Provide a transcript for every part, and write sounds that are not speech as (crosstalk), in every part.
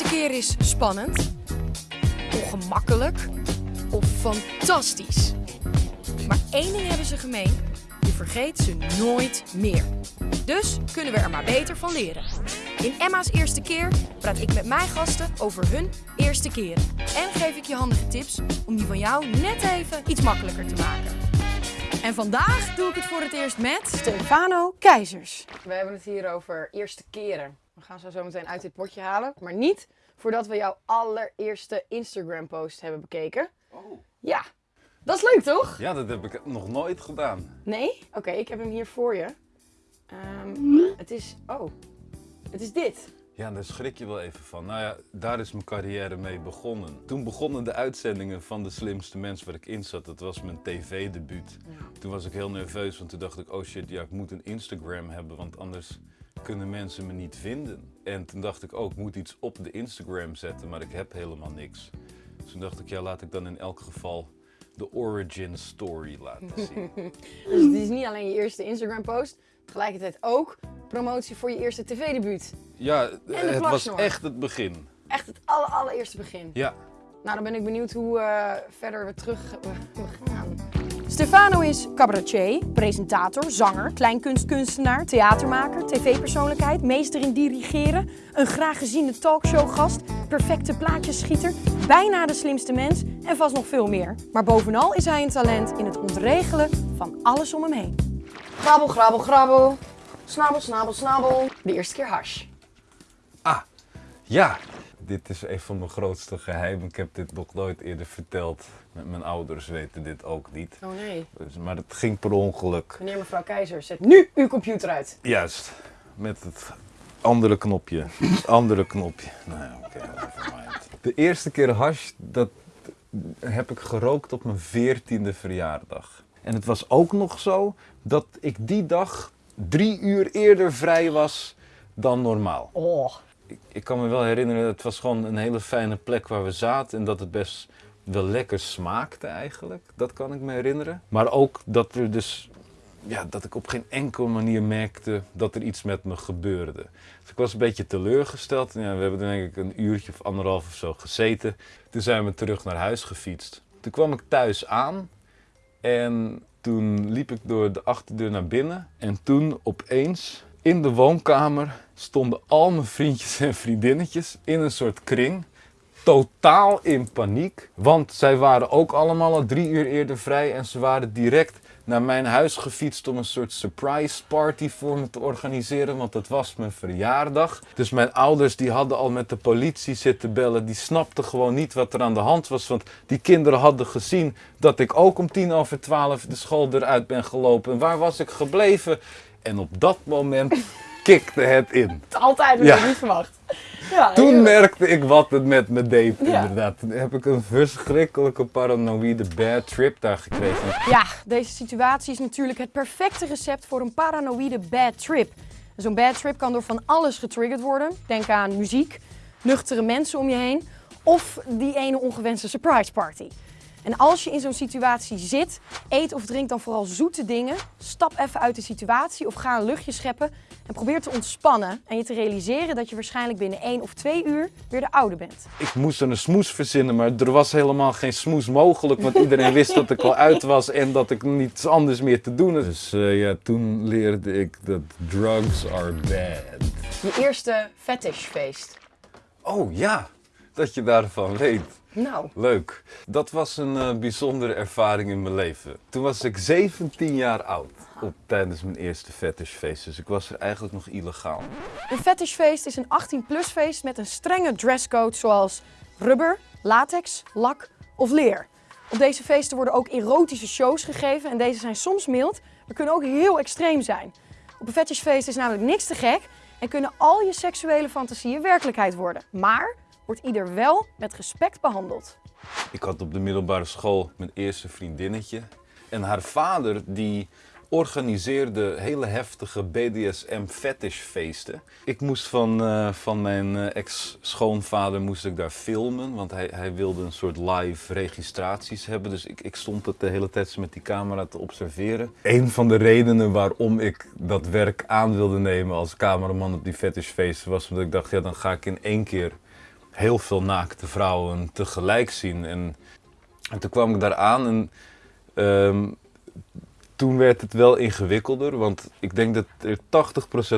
eerste keer is spannend, ongemakkelijk of fantastisch. Maar één ding hebben ze gemeen: je vergeet ze nooit meer. Dus kunnen we er maar beter van leren. In Emma's eerste keer praat ik met mijn gasten over hun eerste keren. En geef ik je handige tips om die van jou net even iets makkelijker te maken. En vandaag doe ik het voor het eerst met Stefano Keizers. We hebben het hier over eerste keren. We gaan ze zo meteen uit dit potje halen. Maar niet voordat we jouw allereerste Instagram post hebben bekeken. Oh. Ja, dat is leuk toch? Ja, dat heb ik nog nooit gedaan. Nee? Oké, ik heb hem hier voor je. Ehm, het is... Oh, het is dit. Ja, daar schrik je wel even van. Nou ja, daar is mijn carrière mee begonnen. Toen begonnen de uitzendingen van De Slimste Mens waar ik in zat. Dat was mijn tv-debuut. Toen was ik heel nerveus, want toen dacht ik, oh shit, ja, ik moet een Instagram hebben, want anders kunnen mensen me niet vinden. En toen dacht ik, oh, ik moet iets op de Instagram zetten, maar ik heb helemaal niks. Dus toen dacht ik, ja, laat ik dan in elk geval de origin story laten (laughs) zien. Dus het is niet alleen je eerste Instagram post. Tegelijkertijd ook promotie voor je eerste tv-debuut. Ja, het was echt het begin. Echt het aller, allereerste begin. Ja, Nou, dan ben ik benieuwd hoe eh, verder we terug (laughs) we, we gaan. Stefano is cabaretier, presentator, zanger, kleinkunstkunstenaar, theatermaker, tv-persoonlijkheid, meester in dirigeren, een graag geziene talkshowgast, perfecte plaatjesschieter, bijna de slimste mens en vast nog veel meer. Maar bovenal is hij een talent in het ontregelen van alles om hem heen. Grabbel, grabbel, grabbel. Snabbel, snabbel, snabbel. De eerste keer hash. Ah, ja. Dit is een van mijn grootste geheimen. Ik heb dit nog nooit eerder verteld. Mijn ouders weten dit ook niet. Oh nee. Dus, maar het ging per ongeluk. Meneer mevrouw Keizer, zet nu uw computer uit. Juist. Met het andere knopje. Het andere knopje. Nou ja, oké, nevermind. De eerste keer hash, dat heb ik gerookt op mijn veertiende verjaardag. En het was ook nog zo dat ik die dag drie uur eerder vrij was dan normaal. Oh. Ik, kan me wel herinneren, het was gewoon een hele fijne plek waar we zaten en dat het best wel lekker smaakte eigenlijk. Dat kan ik me herinneren. Maar ook dat er dus, ja, dat ik op geen enkele manier merkte dat er iets met me gebeurde. Dus ik was een beetje teleurgesteld. Ja, we hebben denk ik een uurtje of anderhalf of zo gezeten. Toen zijn we terug naar huis gefietst. Toen kwam ik thuis aan en toen liep ik door de achterdeur naar binnen. En toen opeens in de woonkamer stonden al mijn vriendjes en vriendinnetjes in een soort kring. Totaal in paniek. Want zij waren ook allemaal al drie uur eerder vrij. En ze waren direct naar mijn huis gefietst om een soort surprise party voor me te organiseren. Want het was mijn verjaardag. Dus mijn ouders die hadden al met de politie zitten bellen. Die snapten gewoon niet wat er aan de hand was. Want die kinderen hadden gezien dat ik ook om tien over twaalf de school eruit ben gelopen. En waar was ik gebleven? En op dat moment (laughs) kikte het in. Altijd, dat Ja. ik niet verwacht. Ja, Toen merkte ik wat het met me deed, inderdaad. Toen heb ik een verschrikkelijke paranoïde bad trip daar gekregen. Ja, deze situatie is natuurlijk het perfecte recept voor een paranoïde bad trip. Zo'n bad trip kan door van alles getriggerd worden. Denk aan muziek, nuchtere mensen om je heen of die ene ongewenste surprise party. En als je in zo'n situatie zit, eet of drink dan vooral zoete dingen. Stap even uit de situatie of ga een luchtje scheppen en probeer te ontspannen en je te realiseren dat je waarschijnlijk binnen één of twee uur weer de oude bent. Ik moest een smoes verzinnen, maar er was helemaal geen smoes mogelijk. Want iedereen wist dat ik al uit was en dat ik niets anders meer te doen had. Dus eh, ja, toen leerde ik dat drugs are bad. Je eerste fetishfeest. Oh ja, dat je daarvan weet. Nou, Leuk. Dat was een eh, bijzondere ervaring in mijn leven. Toen was ik 17 jaar oud. Op, tijdens mijn eerste fetishfeest. Dus ik was er eigenlijk nog illegaal. Een fetishfeest is een 18-plus feest met een strenge dresscode zoals rubber, latex, lak of leer. Op deze feesten worden ook erotische shows gegeven en deze zijn soms mild, maar kunnen ook heel extreem zijn. Op een fetishfeest is namelijk niks te gek en kunnen al je seksuele fantasieën werkelijkheid worden. Maar wordt ieder wel met respect behandeld. Ik had op de middelbare school mijn eerste vriendinnetje. En haar vader die organiseerde hele heftige BDSM fetishfeesten. Ik moest van, eh, van mijn eh, ex-schoonvader moest ik daar filmen, want hij, hij wilde een soort live registraties hebben. Dus ik, ik stond het de hele tijd met die camera te observeren. Een van de redenen waarom ik dat werk aan wilde nemen als cameraman op die fetishfeesten was omdat ik dacht, ja dan ga ik in één keer heel veel naakte vrouwen tegelijk zien. En, en toen kwam ik daar aan en ehm, toen werd het wel ingewikkelder. Want ik denk dat er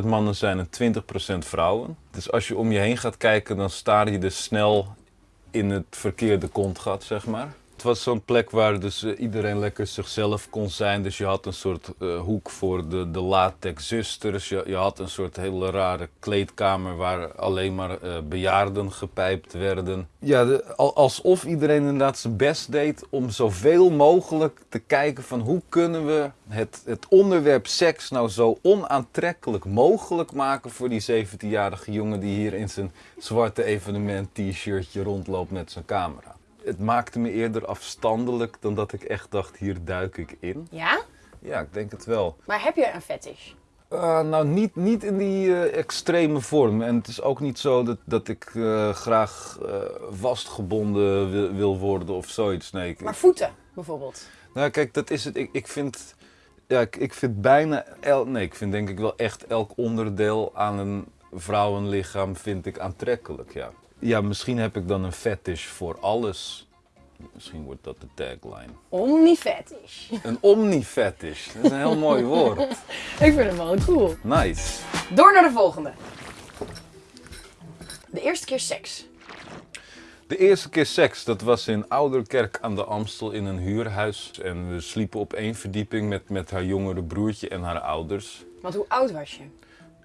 80% mannen zijn en 20% vrouwen. Dus als je om je heen gaat kijken, dan sta je dus snel in het verkeerde kontgat, zeg maar. Het was zo'n plek waar dus eh, iedereen lekker zichzelf kon zijn. Dus je had een soort eh, hoek voor de, de latex zusters. Je, je had een soort hele rare kleedkamer waar alleen maar eh, bejaarden gepijpt werden. Ja, alsof iedereen inderdaad zijn best deed om zoveel mogelijk te kijken van hoe kunnen we het, het onderwerp seks nou zo onaantrekkelijk mogelijk maken voor die 17-jarige jongen die hier in zijn zwarte evenement t-shirtje rondloopt met zijn camera. Het maakte me eerder afstandelijk dan dat ik echt dacht, hier duik ik in. Ja? Ja, ik denk het wel. Maar heb je een fetish? Uh, nou, niet, niet in die eh, extreme vorm. En het is ook niet zo dat, dat ik eh, graag eh, vastgebonden wil, wil worden of zoiets. Nee, ik, Maar voeten, bijvoorbeeld. nou, kijk, dat is het. Ik, ik vind. Ja, ik, ik vind bijna. El, nee, ik vind denk ik wel echt elk onderdeel aan een vrouwenlichaam vind ik aantrekkelijk. Ja. Ja, misschien heb ik dan een fetish voor alles. Misschien wordt dat de tagline. Omnifetish. Een omni-fetish. Dat is een heel mooi woord. (laughs) Ik vind hem wel cool. Nice. Door naar de volgende. De eerste keer seks. De eerste keer seks, dat was in Ouderkerk aan de Amstel in een huurhuis. En we sliepen op één verdieping met, met haar jongere broertje en haar ouders. Want hoe oud was je?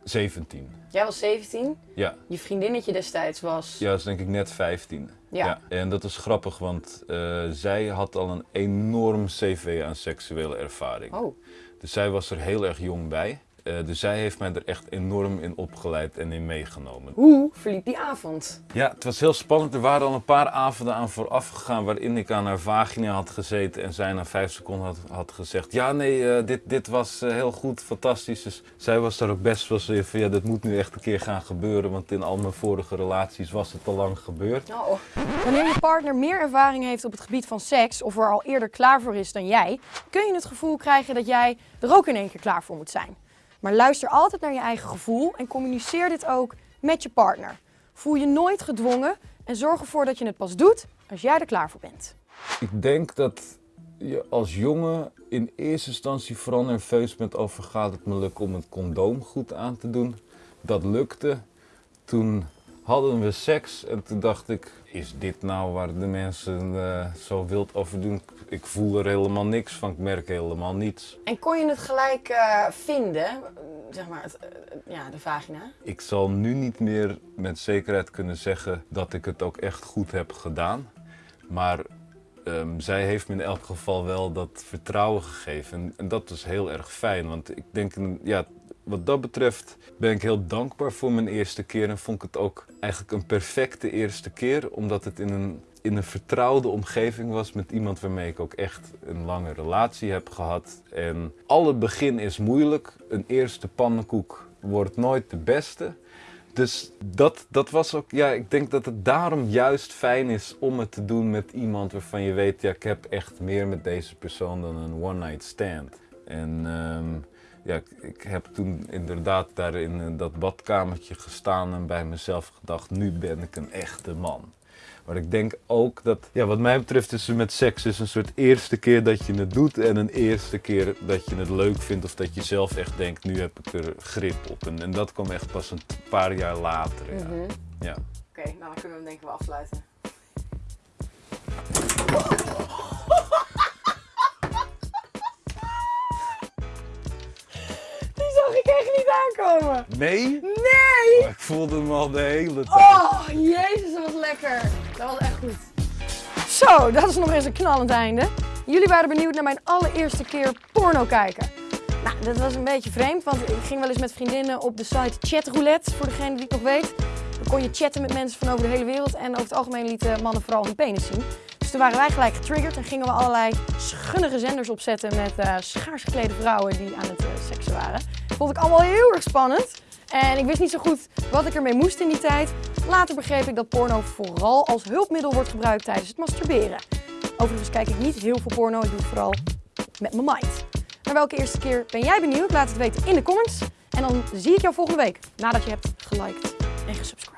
17. Jij was 17. Ja, Je vriendinnetje destijds was... ja dat is denk ik net 15. Ja. En dat is grappig, want eh, zij had al een enorm cv aan seksuele ervaring. Oh. Dus zij was er heel erg jong bij. Eh, dus zij heeft mij er echt enorm in opgeleid en in meegenomen. Hoe verliep die avond? Ja, het was heel spannend. Er waren al een paar avonden aan vooraf gegaan waarin ik aan haar vagina had gezeten en zij na vijf seconden had, had gezegd: Ja, nee, eh, dit, dit was eh, heel goed, fantastisch. Dus zij was daar ook best wel in van: Ja, dit moet nu echt een keer gaan gebeuren, want in al mijn vorige relaties was het al lang gebeurd. Oh. Wanneer je partner meer ervaring heeft op het gebied van seks of er al eerder klaar voor is dan jij, kun je het gevoel krijgen dat jij er ook in één keer klaar voor moet zijn. Maar luister altijd naar je eigen gevoel en communiceer dit ook met je partner. Voel je nooit gedwongen en zorg ervoor dat je het pas doet als jij er klaar voor bent. Ik denk dat je als jongen in eerste instantie vooral nerveus bent over gaat het me lukken om het condoom goed aan te doen. Dat lukte. Toen hadden we seks en toen dacht ik, is dit nou waar de mensen eh, zo wild over doen? Ik voel er helemaal niks van, ik merk helemaal niets. En kon je het gelijk eh, vinden, zeg maar, het, eh, ja, de vagina? Ik zal nu niet meer met zekerheid kunnen zeggen dat ik het ook echt goed heb gedaan. Maar ehm, zij heeft me in elk geval wel dat vertrouwen gegeven. En, en dat is heel erg fijn. Want ik denk, ja, wat dat betreft ben ik heel dankbaar voor mijn eerste keer. En vond ik het ook eigenlijk een perfecte eerste keer. Omdat het in een, in een vertrouwde omgeving was met iemand waarmee ik ook echt een lange relatie heb gehad. En alle begin is moeilijk. Een eerste pannenkoek wordt nooit de beste. Dus dat, dat was ook, ja, ik denk dat het daarom juist fijn is om het te doen met iemand waarvan je weet, ja, ik heb echt meer met deze persoon dan een one-night stand. En ehm, ja, ik, ik heb toen inderdaad daar in eh, dat badkamertje gestaan en bij mezelf gedacht, nu ben ik een echte man. Maar ik denk ook dat, ja, wat mij betreft is met seks is een soort eerste keer dat je het doet en een eerste keer dat je het leuk vindt of dat je zelf echt denkt, nu heb ik er grip op. En, en dat kwam echt pas een paar jaar later. Ja. ja. Oké, nou dan kunnen we hem denk ik wel afsluiten. Nee? Nee! Oh, ik voelde hem al de hele tijd. Oh, jezus, dat was lekker. Dat was echt goed. Zo, dat is nog eens een knallend einde. Jullie waren benieuwd naar mijn allereerste keer porno kijken. Nou, dat was een beetje vreemd, want ik ging wel eens met vriendinnen op de site Chatroulette, voor degene die het nog weet. Dan kon je chatten met mensen van over de hele wereld en over het algemeen lieten mannen vooral hun penis zien. Dus toen waren wij gelijk getriggerd en gingen we allerlei schunnige zenders opzetten met eh schaars geklede vrouwen die aan het eh, seksen waren. Vond ik allemaal heel erg spannend. En ik wist niet zo goed wat ik ermee moest in die tijd. Later begreep ik dat porno vooral als hulpmiddel wordt gebruikt tijdens het masturberen. Overigens kijk ik niet heel veel porno, ik doe het vooral met mijn mind. Naar welke eerste keer ben jij benieuwd? Laat het weten in de comments. En dan zie ik jou volgende week nadat je hebt geliked en gesubscribed.